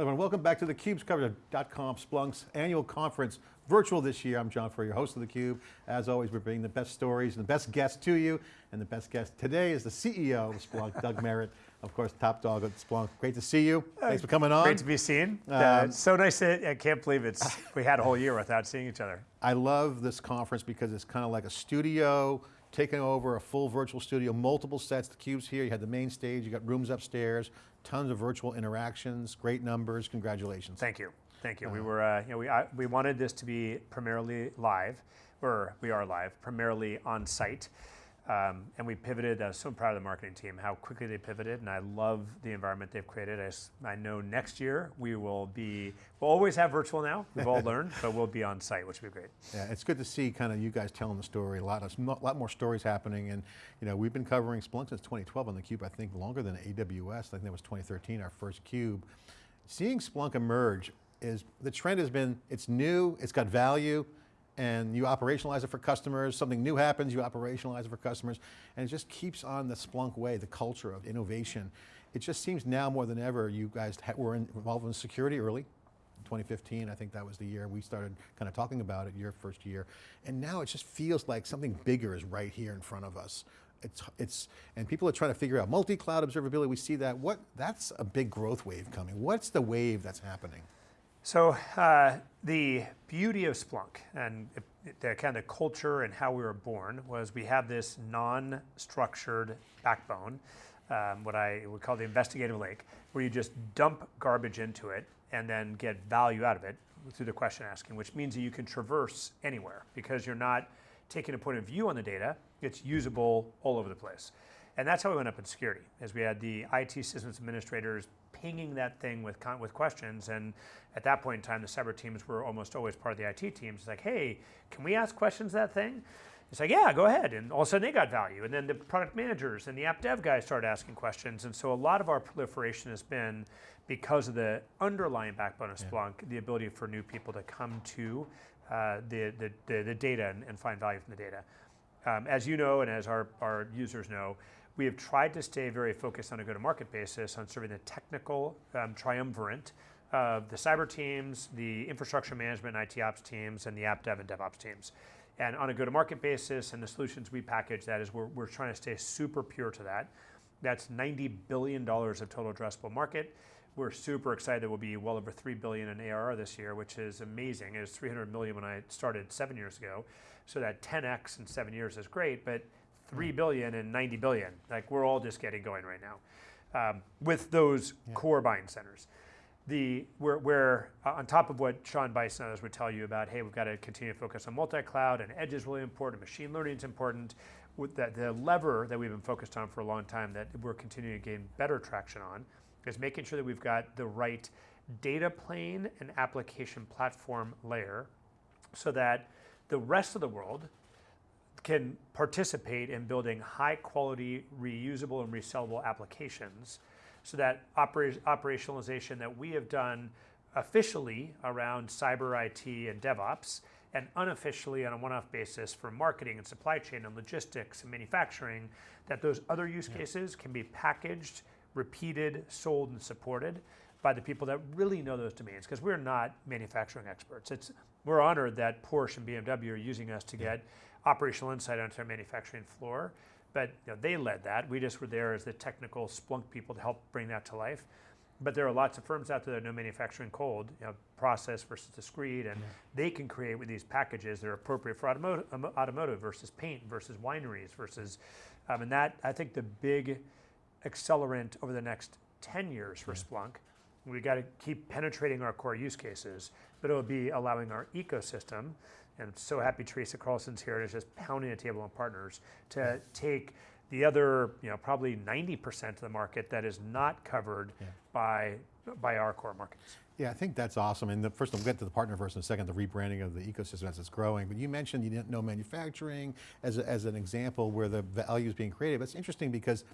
Everyone, welcome back to theCUBE's coverage of .conf Splunk's annual conference, virtual this year. I'm John Furrier, your host of theCUBE. As always, we're bringing the best stories and the best guests to you. And the best guest today is the CEO of Splunk, Doug Merritt. Of course, top dog at Splunk. Great to see you. Thanks for coming on. Great to be seen. Uh, um, so nice to, I can't believe it's, we had a whole year without seeing each other. I love this conference because it's kind of like a studio, taking over a full virtual studio, multiple sets, the cubes here, you had the main stage, you got rooms upstairs, tons of virtual interactions, great numbers, congratulations. Thank you, thank you. Uh, we were, uh, you know, we, I, we wanted this to be primarily live, or we are live, primarily on site. Um, and we pivoted, I was so proud of the marketing team, how quickly they pivoted, and I love the environment they've created. I, I know next year we will be, we'll always have virtual now, we've all learned, but we'll be on site, which will be great. Yeah, it's good to see kind of you guys telling the story, a lot, of, a lot more stories happening, and you know, we've been covering Splunk since 2012 on theCUBE, I think longer than AWS, I think that was 2013, our first CUBE. Seeing Splunk emerge is, the trend has been, it's new, it's got value, and you operationalize it for customers, something new happens, you operationalize it for customers, and it just keeps on the Splunk way, the culture of innovation. It just seems now more than ever, you guys were involved in security early, 2015, I think that was the year we started kind of talking about it, your first year. And now it just feels like something bigger is right here in front of us. It's, it's, and people are trying to figure out multi-cloud observability, we see that. What, that's a big growth wave coming. What's the wave that's happening? So uh, the beauty of Splunk and the kind of culture and how we were born was we have this non-structured backbone, um, what I would call the investigative lake, where you just dump garbage into it and then get value out of it through the question asking, which means that you can traverse anywhere because you're not taking a point of view on the data, it's usable all over the place. And that's how we went up in security, as we had the IT systems administrators pinging that thing with, with questions. And at that point in time, the cyber teams were almost always part of the IT teams. It's like, hey, can we ask questions that thing? It's like, yeah, go ahead. And all of a sudden they got value. And then the product managers and the app dev guys started asking questions. And so a lot of our proliferation has been because of the underlying backbone of Splunk, yeah. the ability for new people to come to uh, the, the, the, the, data and, and, find value from the data. Um, as you know, and as our, our users know, we have tried to stay very focused on a go-to-market basis on serving the technical um, triumvirate of the cyber teams, the infrastructure management and IT ops teams, and the app dev and DevOps teams. And on a go-to-market basis and the solutions we package, that is, we're, we're trying to stay super pure to that. That's $90 billion of total addressable market. We're super excited we'll be well over 3 billion in ARR this year, which is amazing. It was 300 million when I started seven years ago. So that 10X in seven years is great, but 3 billion and 90 billion. Like we're all just getting going right now um, with those yeah. core buying centers. The, where, where uh, on top of what Sean Bison others would tell you about, hey, we've got to continue to focus on multi-cloud and edge is really important, machine learning is important. With that, the lever that we've been focused on for a long time that we're continuing to gain better traction on is making sure that we've got the right data plane and application platform layer so that the rest of the world, can participate in building high quality, reusable and resellable applications so that opera operationalization that we have done officially around cyber IT and DevOps and unofficially on a one-off basis for marketing and supply chain and logistics and manufacturing, that those other use yeah. cases can be packaged, repeated, sold, and supported by the people that really know those domains, because we're not manufacturing experts. It's, we're honored that Porsche and BMW are using us to yeah. get operational insight onto our manufacturing floor. But you know, they led that. We just were there as the technical Splunk people to help bring that to life. But there are lots of firms out there that know manufacturing cold, you know, process versus discrete, and yeah. they can create with these packages that are appropriate for automotive, automotive versus paint versus wineries versus, um, and that, I think the big accelerant over the next 10 years for yeah. Splunk, we got to keep penetrating our core use cases, but it'll be allowing our ecosystem and I'm so happy Teresa Carlson's here and is just pounding the table on partners to take the other, you know, probably 90% of the market that is not covered yeah. by, by our core markets. Yeah, I think that's awesome. And the, first, we'll get to the partner first and second, the rebranding of the ecosystem as it's growing. But you mentioned you didn't know manufacturing as, a, as an example where the value is being created. It's interesting because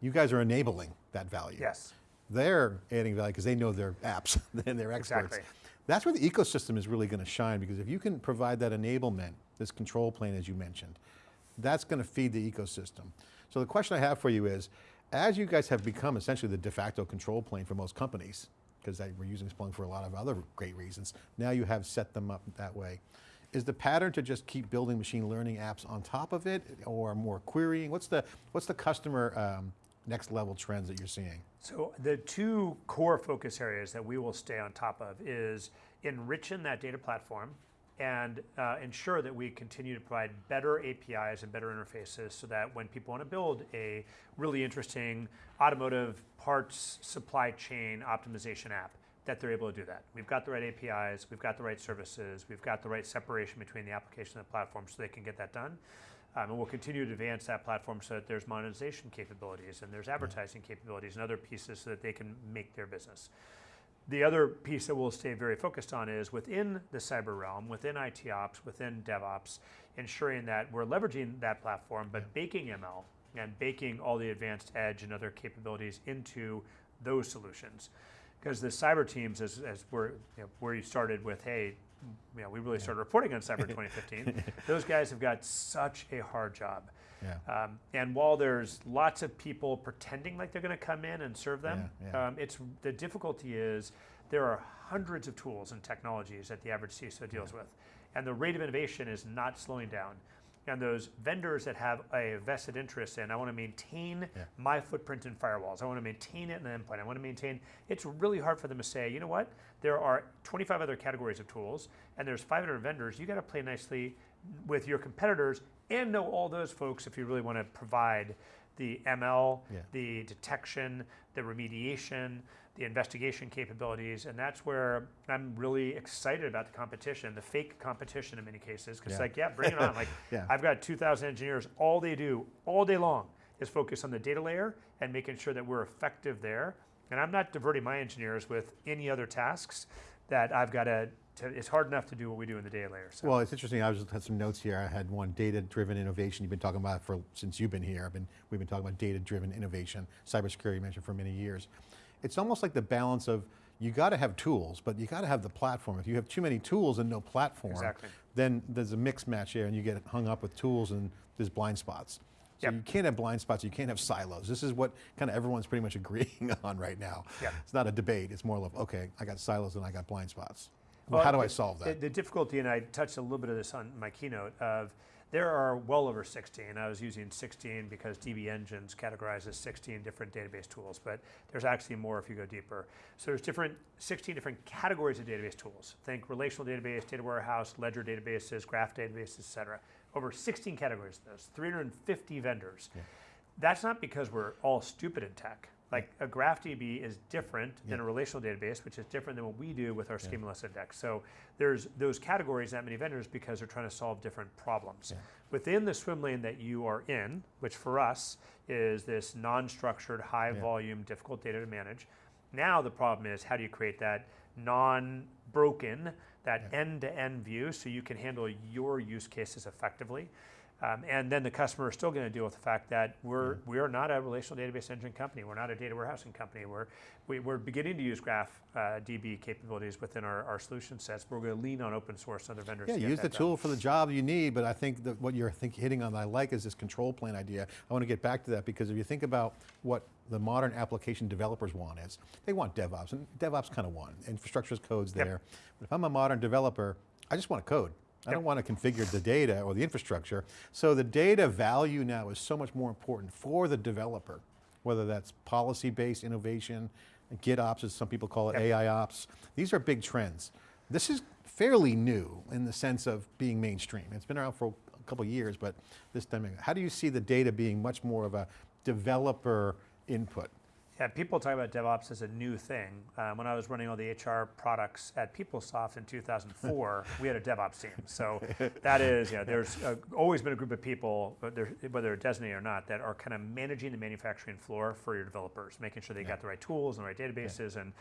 you guys are enabling that value. Yes. They're adding value because they know their apps and they're experts. Exactly. That's where the ecosystem is really going to shine because if you can provide that enablement, this control plane as you mentioned, that's going to feed the ecosystem. So the question I have for you is, as you guys have become essentially the de facto control plane for most companies, because we're using Splunk for a lot of other great reasons. Now you have set them up that way. Is the pattern to just keep building machine learning apps on top of it or more querying? What's the, what's the customer um, next level trends that you're seeing? So the two core focus areas that we will stay on top of is enriching that data platform and uh, ensure that we continue to provide better APIs and better interfaces so that when people want to build a really interesting automotive parts supply chain optimization app, that they're able to do that. We've got the right APIs, we've got the right services, we've got the right separation between the application and the platform so they can get that done. Um, and we'll continue to advance that platform so that there's monetization capabilities and there's advertising capabilities and other pieces so that they can make their business. The other piece that we'll stay very focused on is within the cyber realm, within IT ops, within DevOps, ensuring that we're leveraging that platform, but baking ML and baking all the advanced edge and other capabilities into those solutions. Because the cyber teams, as, as we're, you know, where you started with, hey, you know, we really started reporting on cyber in 2015, those guys have got such a hard job. Yeah. Um, and while there's lots of people pretending like they're going to come in and serve them, Yeah, yeah. Um, it's the difficulty is there are hundreds of tools and technologies that the average CISO deals with, and the rate of innovation is not slowing down. And those vendors that have a vested interest in, I want to maintain Yeah. my footprint in firewalls. I want to maintain it in the endpoint. I want to maintain. It's really hard for them to say, you know what? There are 25 other categories of tools, and there's 500 vendors. You got to play nicely with your competitors and know all those folks if you really want to provide the ML, Yeah. the detection, the remediation, the investigation capabilities, and that's where I'm really excited about the competition, the fake competition in many cases, because Yeah. like, yeah, bring it on. Like, Yeah. I've got 2,000 engineers. All they do all day long is focus on the data layer and making sure that we're effective there. And I'm not diverting my engineers with any other tasks that I've got to. to it's hard enough to do what we do in the data layer. So. Well, it's interesting. I just had some notes here. I had one data-driven innovation. You've been talking about for since you've been here. I've been we've been talking about data-driven innovation, cybersecurity. Mentioned for many years. It's almost like the balance of you got to have tools, but you got to have the platform. If you have too many tools and no platform, Exactly. then there's a mix match here, and you get hung up with tools and there's blind spots. So Yep. you can't have blind spots. You can't have silos. This is what kind of everyone's pretty much agreeing on right now. Yep. It's not a debate. It's more of okay, I got silos and I got blind spots. Well, Well, how do I solve that? The, the difficulty, and I touched a little bit of this on my keynote, of there are well over 16. I was using 16 because DB Engines categorizes 16 different database tools, but there's actually more if you go deeper. So there's different 16 different categories of database tools. Think relational database, data warehouse, ledger databases, graph databases, et cetera. Over 16 categories of those, 350 vendors. That's not because we're all stupid in tech. Like a GraphDB is different than a relational database, which is different than what we do with our schemaless index. So there's those categories, that many vendors, because they're trying to solve different problems. Within the swim lane that you are in, which for us is this non-structured, high volume, difficult data to manage. Now the problem is how do you create that non-broken, that end-to-end view so you can handle your use cases effectively. Um, and then the customer is still going to deal with the fact that we're we are not a relational database engine company. We're not a data warehousing company. We're we, we're beginning to use Graph uh, DB capabilities within our, our solution sets. But we're going to lean on open source and other vendors. Yeah, to use the done. tool for the job you need, but I think that what you're think, hitting on I like is this control plane idea. I want to get back to that because if you think about what the modern application developers want is, they want DevOps, and DevOps kind of won. Infrastructure as code's Yep. there. But if I'm a modern developer, I just want to code. I don't want to configure the data or the infrastructure. So the data value now is so much more important for the developer, whether that's policy-based innovation, GitOps as some people call it, Yep. AI ops. These are big trends. This is fairly new in the sense of being mainstream. It's been around for a couple of years, but this time, how do you see the data being much more of a developer input? Yeah, people talk about DevOps as a new thing. Um, when I was running all the HR products at PeopleSoft in 2004, we had a DevOps team. So that is, yeah, there's uh, always been a group of people, whether they're designated or not, that are kind of managing the manufacturing floor for your developers, making sure they got the right tools and the right databases. And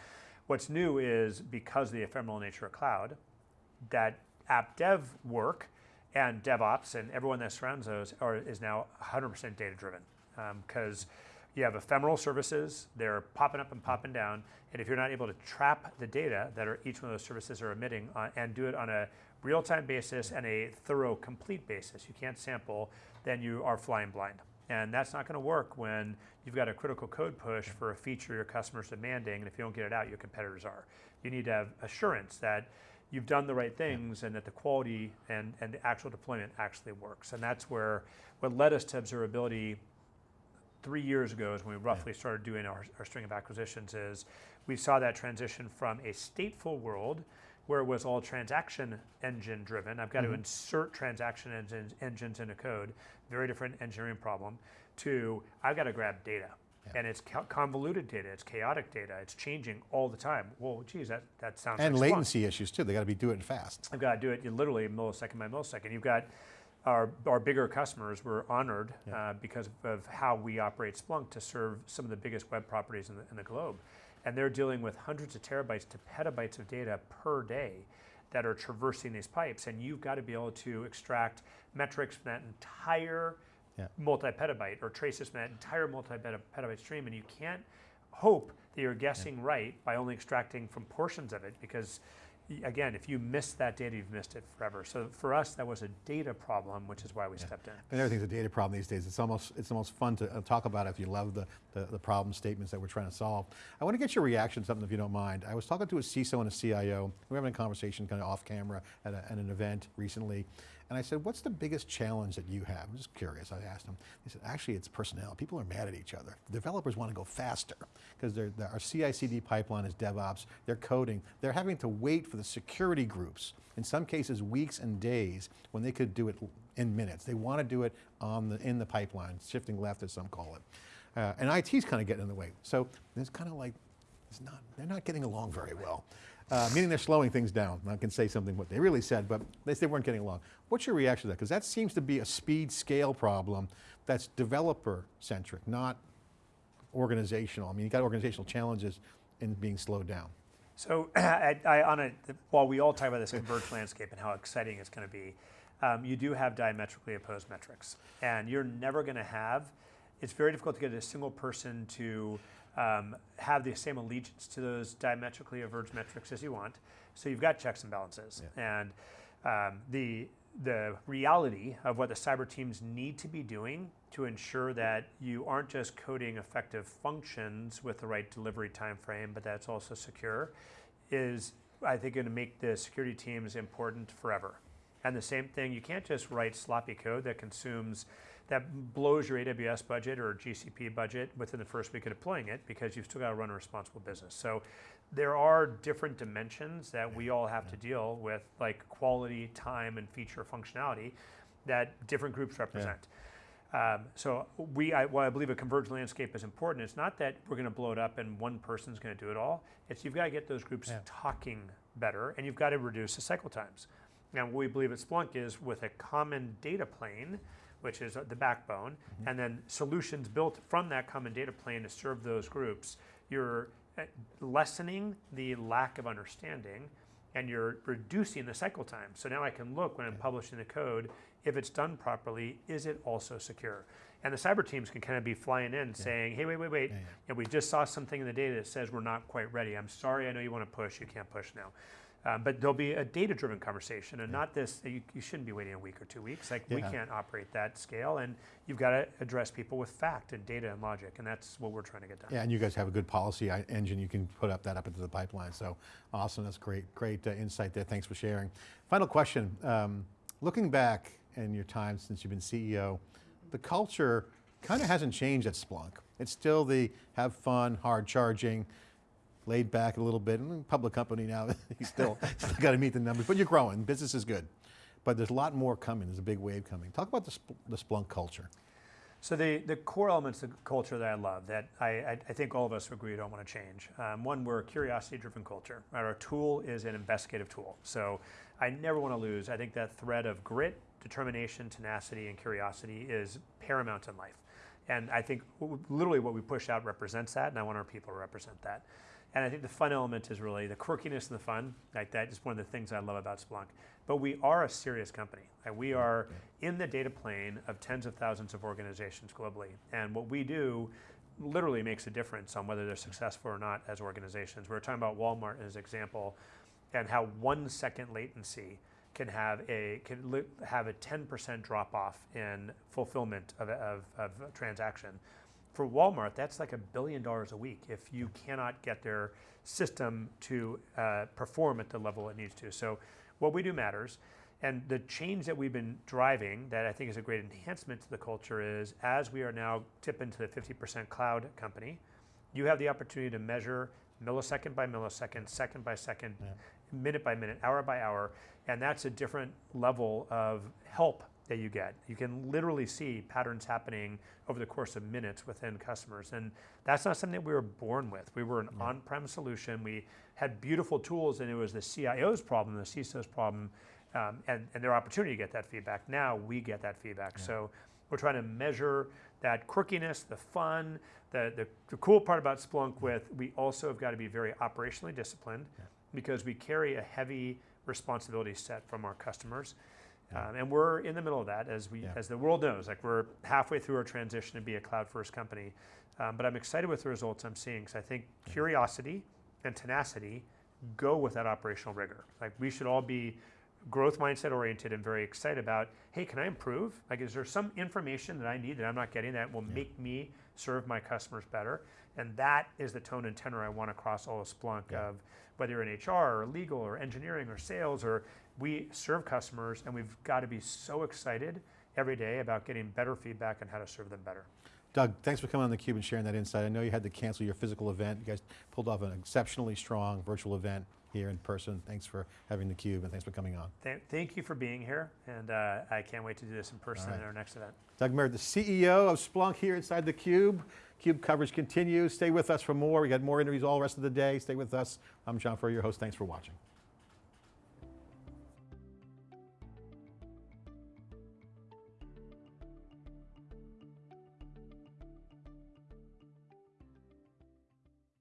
what's new is because of the ephemeral nature of cloud, that app dev work and DevOps and everyone that surrounds those are, is now 100% data driven. Because you have ephemeral services, they're popping up and popping down, and if you're not able to trap the data that are each one of those services are emitting uh, and do it on a real time basis and a thorough, complete basis, you can't sample, then you are flying blind. And that's not going to work when you've got a critical code push for a feature your customer's demanding, and if you don't get it out, your competitors are. You need to have assurance that you've done the right things and that the quality and, and the actual deployment actually works. And that's where what led us to observability three years ago is when we roughly started doing our, our string of acquisitions is we saw that transition from a stateful world where it was all transaction engine driven. I've got to mm-hmm. insert transaction engines, engines into code, very different engineering problem, to I've got to grab data. And it's convoluted data, it's chaotic data, it's changing all the time. Well, geez, that, that sounds And like latency issues too. They got to be doing it fast. I've got to do it in literally millisecond by millisecond. You've got our, our bigger customers were honored uh, because of how we operate Splunk to serve some of the biggest web properties in the, in the globe. And they're dealing with hundreds of terabytes to petabytes of data per day that are traversing these pipes. And you've got to be able to extract metrics from that entire Yeah. multi-petabyte or traces from that entire multi-petabyte stream. And you can't hope that you're guessing right by only extracting from portions of it because again, if you miss that data, you've missed it forever. So for us, that was a data problem, which is why we stepped in. And everything's a data problem these days. It's almost, it's almost fun to uh, talk about if you love the, the, the problem statements that we're trying to solve. I want to get your reaction to something if you don't mind. I was talking to a CISO and a CIO. We were having a conversation kind of off camera at, a, at an event recently. And I said, what's the biggest challenge that you have? I'm just curious, I asked them. They said, actually it's personnel. People are mad at each other. Developers want to go faster because our CI/CD pipeline is DevOps. They're coding. They're having to wait for the security groups, in some cases weeks and days, when they could do it in minutes. They want to do it on the, in the pipeline, shifting left as some call it. Uh, and IT's kind of getting in the way. So it's kind of like, it's not, they're not getting along very well. Uh, meaning they're slowing things down. I can say something what they really said, but they, they weren't getting along. What's your reaction to that? Because that seems to be a speed scale problem that's developer centric, not organizational. I mean, you've got organizational challenges in being slowed down. So I, I, on a, while we all talk about this converged landscape and how exciting it's going to be, um, you do have diametrically opposed metrics. And you're never going to have, it's very difficult to get a single person to um, have the same allegiance to those diametrically averged metrics as you want. So you've got checks and balances. And um, the, the reality of what the cyber teams need to be doing to ensure that you aren't just coding effective functions with the right delivery time frame, but that's also secure, is I think going to make the security teams important forever. And the same thing, you can't just write sloppy code that consumes, that blows your AWS budget or GCP budget within the first week of deploying it because you've still got to run a responsible business. So there are different dimensions that we all have to deal with, like quality, time, and feature functionality that different groups represent. Um, so we, I, while I believe a converged landscape is important, it's not that we're going to blow it up and one person's going to do it all. It's you've got to get those groups talking better, and you've got to reduce the cycle times. Now, what we believe at Splunk is with a common data plane, which is uh, the backbone, and then solutions built from that common data plane to serve those groups. You're uh, lessening the lack of understanding and you're reducing the cycle time. So now I can look when I'm publishing the code, if it's done properly, is it also secure? And the cyber teams can kind of be flying in saying, hey, wait, wait, wait, and we just saw something in the data that says we're not quite ready. I'm sorry, I know you want to push, you can't push now. Um, but there'll be a data-driven conversation, and not this. You, you shouldn't be waiting a week or two weeks. Like we can't operate that scale, and you've got to address people with fact and data and logic, and that's what we're trying to get done. Yeah, and you guys have a good policy engine. You can put up that up into the pipeline. So awesome. That's great. Great uh, insight there. Thanks for sharing. Final question. Um, looking back in your time since you've been CEO, the culture kind of hasn't changed at Splunk. It's still the have fun, hard charging, laid back a little bit. And public company now, you still, still got to meet the numbers, but you're growing. Business is good. But there's a lot more coming. There's a big wave coming. Talk about the, Spl- the Splunk culture. So the, the core elements of culture that I love, that I, I, I think all of us agree don't want to change. Um, one, we're a curiosity-driven culture. Our tool is an investigative tool. So I never want to lose. I think that thread of grit, determination, tenacity, and curiosity is paramount in life. And I think literally what we push out represents that, and I want our people to represent that. And I think the fun element is really the quirkiness and the fun. Like that is one of the things I love about Splunk. But we are a serious company. Like we are in the data plane of tens of thousands of organizations globally. And what we do literally makes a difference on whether they're successful or not as organizations. We were talking about Walmart as an example and how one second latency can have a can have a 10% drop off in fulfillment of, of, of a transaction. For Walmart, that's like a billion dollars a week if you cannot get their system to uh, perform at the level it needs to. So, what we do matters. And the change that we've been driving that I think is a great enhancement to the culture is as we are now tip into the 50% cloud company, you have the opportunity to measure millisecond by millisecond, second by second, minute by minute, hour by hour, and that's a different level of help that you get. You can literally see patterns happening over the course of minutes within customers, and that's not something that we were born with. We were an on-prem solution. We had beautiful tools, and it was the CIO's problem, the CISO's problem, um, and, and their opportunity to get that feedback. Now we get that feedback. So we're trying to measure that quirkiness, the fun, the, the, the cool part about Splunk with we also have got to be very operationally disciplined because we carry a heavy responsibility set from our customers. Um, and we're in the middle of that as we Yeah. as the world knows. Like we're halfway through our transition to be a cloud first company. Um, but I'm excited with the results I'm seeing because I think curiosity and tenacity go with that operational rigor. Like we should all be growth mindset oriented and very excited about, hey, can I improve? Like, is there some information that I need that I'm not getting that will make me serve my customers better? And that is the tone and tenor I want across all of Splunk of whether you're in HR or legal or engineering or sales or we serve customers and we've got to be so excited every day about getting better feedback on how to serve them better. Doug, thanks for coming on theCUBE and sharing that insight. I know you had to cancel your physical event. You guys pulled off an exceptionally strong virtual event here in person. Thanks for having theCUBE and thanks for coming on. Th- thank you for being here and uh, I can't wait to do this in person All at our next event. Doug Merritt, the CEO of Splunk here inside theCUBE. CUBE Cube coverage continues. Stay with us for more. We got more interviews all the rest of the day. Stay with us. I'm John Furrier, your host. Thanks for watching.